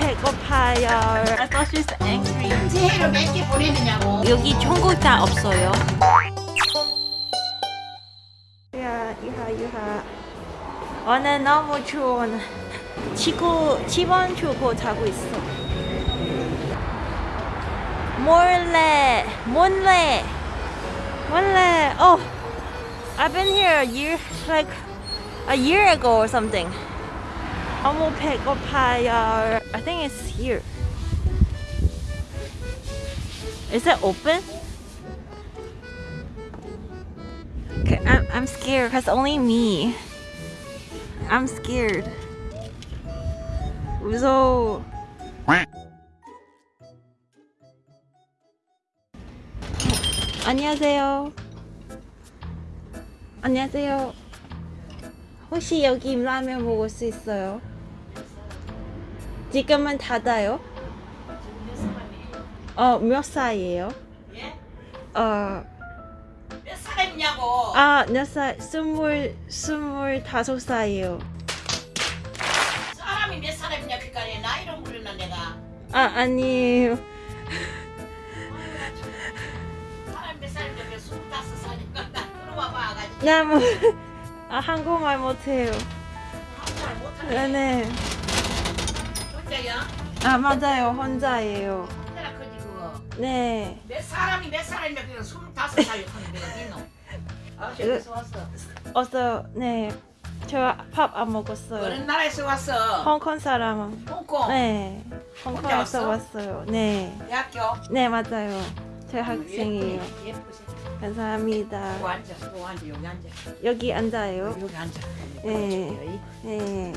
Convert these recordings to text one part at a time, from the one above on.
배고파요. I thought she's angry. 새해를 몇개 보내느냐고. 여기 청국장 없어요. 유하, 유하, 유하. 오늘 너무 추워. 치고, 집안 주고 자고 있어. 몰래, 몰래, 몰래. Oh, I've been here a year, like a year ago or something. 너무 배고파요. I think it's here. Is it open? Okay, I'm, I'm scared because only me. I'm scared. 무서워. 안녕하세요. 안녕하세요. 혹시 여기 라면 먹을 수 있어요? 지금은 닫아요? 어, 몇 살이에요? 예? 어, 몇 사람이냐고. 아, 몇 살? 스물, 스물 다섯 살이에요. 사람이 몇 사람이냐 그니까 내 나이를 물었나 내가. 아, 아니에요. 사람 몇 살인데 몇 스물다섯 살인가 나 들어와 봐 가지고. 나 뭐, 아, 한국말 못해요. 한국말 못하네. 네네. 혼자야? 아, 맞아요. 혼자예요. 혼자라 크지 그거. 네. 몇 사람이 몇 사람이냐 그냥 스물다섯 살 하는데 니노. 아 저기서 왔어. 어서, 네. 저 밥 안 먹었어요. 어느 나라에서 왔어? 홍콩 사람. 홍콩. 네. 홍콩에서 왔어? 왔어요. 네. 대학교. 네, 맞아요. 저 학생이에요. 예쁘지. 감사합니다. 여기 앉아. 여기 앉아. 여기 앉아. 여기 앉아요. 여기 앉아. 네. 네.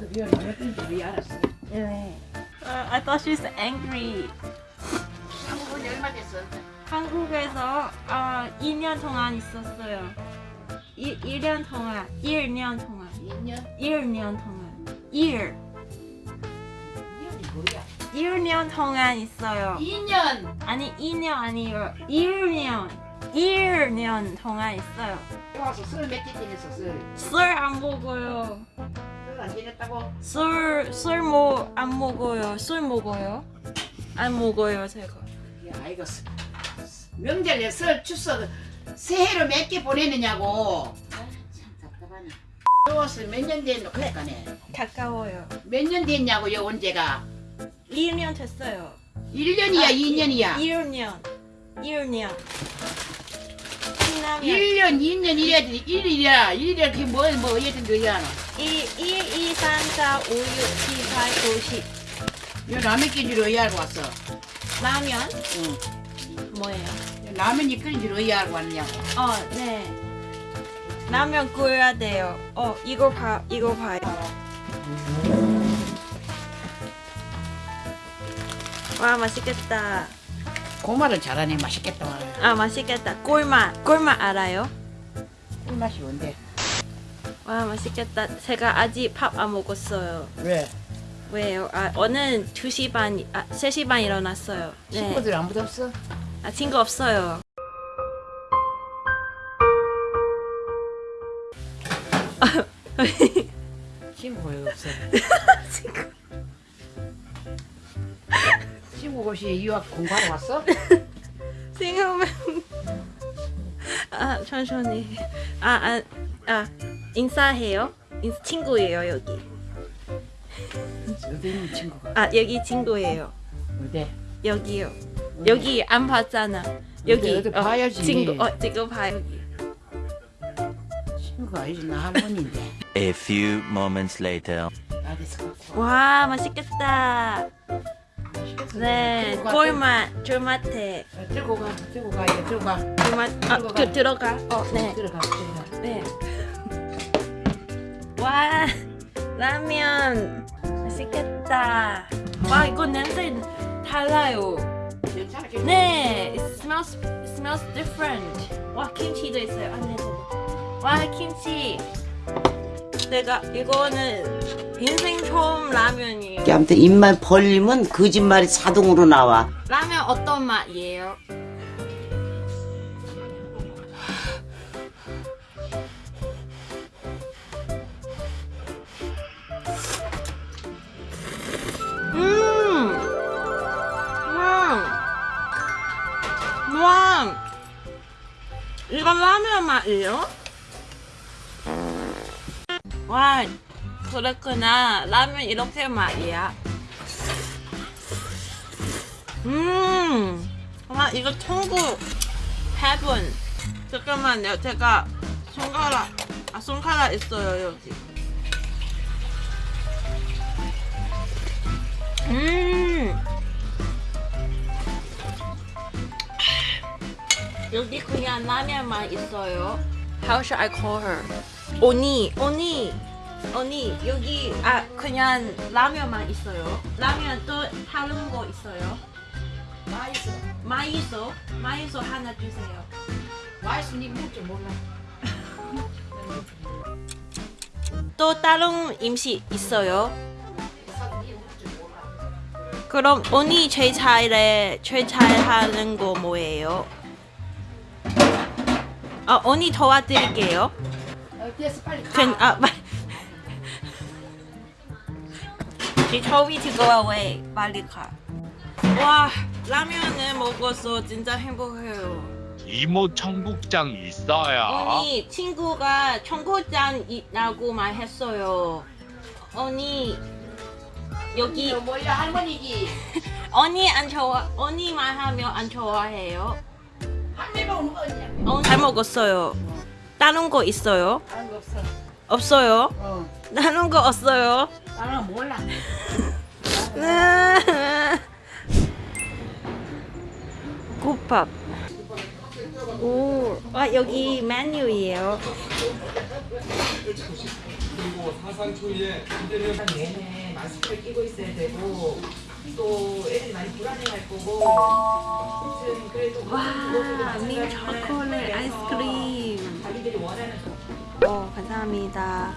왜 알았어? 네. Uh, I thought she's angry. 한국은 얼마 됐어? 한국에서 어, 2년 동안 있었어요. 1, 1년 동안, 1년 동안, 2년? 1년 동안, 1, 2년이 뭐야? 1년 동안 있어요. 2년! 아니 2년 아니에요. 1년, 1년 동안 있어요. 와서 술몇개 지냈어 술? 술안 먹어요. 지냈다고? 술, 술 뭐 안 먹어요. 술 먹어요? 안 먹어요 제가. 야 스- 명절에 설 추석 새해로 몇 개 보내느냐고 아 참 답답하네 좋았어 몇년 됐노 그러니까네 가까워요. 몇 년 됐냐고 요 언제가 1년 됐어요. 1년이야 아, 2년이야 1년. 1년. 신라면. 1년 2년 이래야 돼 1일이야 1일이야 그게 뭐, 뭐 어쨌든 그야 1, 1, 2, 3, 4, 5, 6, 7, 8, 9, 10. 너 라면 끓인 줄 어이하고 왔어 라면? 응. 뭐예요? 라면이 끓인 줄 어이하고 왔냐고 어, 네. 라면 끓여야 돼요. 어, 이거 봐, 이거 봐요. 와, 맛있겠다. 고말을 잘하네 맛있겠다 아, 맛있겠다. 꿀맛. 꿀맛 알아요? 꿀맛이 뭔데 와, 맛있겠다. 제가 아직 밥 안 먹었어요. 왜? 왜요? 아, 오늘 2시 반, 아, 3시 반 일어났어요. 네. 친구들 아무도 없어? 아, 친구 없어요. 친구가 왜 없어? 친구. 친구 혹시 유학 공부하러 왔어? 생각하면 아 천천히 아 아 아, 아, 인사해요? 인, 친구예요 여기. 어디 있는 친구가? 아 여기 친구예요. 어디? 여기요. 여기 안 봤잖아. 여기 어디 봐야지. 친구 어 지금 봐 여기. 친구가 아니지 나 할머니인데. A few moments later. 와 맛있겠다. 네 꿀맛 쫄맛해 들고. 가 들고 가 들고 가. 아. 그, 들어가. 어 네. 들어가 들어가. 네. 와 라면 맛있겠다. 와 이거 냄새 달라요. 네, it smells it smells different. 와 김치도 있어요. 안에 와 김치. 내가 이거는 인생 처음 라면이에요. 아무튼 입만 벌리면 거짓말이 자동으로 나와. 라면 어떤 맛이에요? 맛이요? 와, 그렇구나. 라면 이렇게 맛이야. 음, 와 이거 천국 heaven. 잠깐만요, 제가 손가락, 아 손가락 있어요 여기. 음. 여기 그냥 라면만 있어요. How should I call her? 오니, 오니, 오니 여기 아 그냥 라면만 있어요. 라면 또 다른 거 있어요. 맛있어. 마이소, 마이소 하나 주세요. 맛있어. 니 먹을 줄 몰라. 또 다른 음식 있어요. 그럼 언니 제일 잘해, 제일 잘하는 거 뭐예요? 아 언니 도와드릴게요. 어, 됐어 빨리 가. She told me to go away. 빨리 가. 와 라면을 먹어서 진짜 행복해요. 이모 청국장 있어요. 언니 친구가 청국장 있다고 말했어요. 언니 여기 뭐야 할머니기. 언니 안 좋아 언니만 하면 안 좋아해요. 어, 잘 먹었어요. 다른 거 있어요? 다른 거 없어. 없어요. 어. 다른 거 없어요. 나는 몰라. 국밥. 오, 아 여기 메뉴예요. 내내 마스크를 끼고 있어야 되고 또 애들이 많이 불안해할 거고 아무튼 그래도 와, 밀 초콜릿 아이스크림. 자기들이 원하는 어, 감사합니다.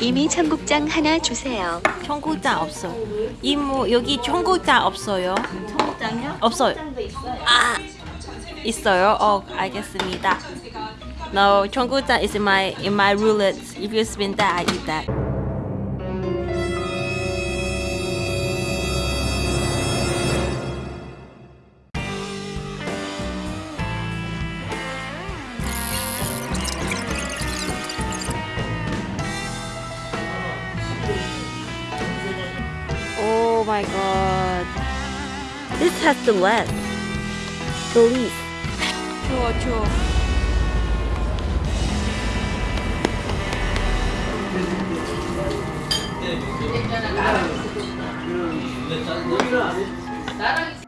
이미 청국장 하나 주세요. 청국장 없어. 이모 여기 청국장 없어요. 청국장요? 없어요. 아, 있어요. 어, 알겠습니다. No, 청국장 is in my in my roulette. If you spin that, I eat that. Oh my god. This has the less. The least. 추워, 추워. 나랑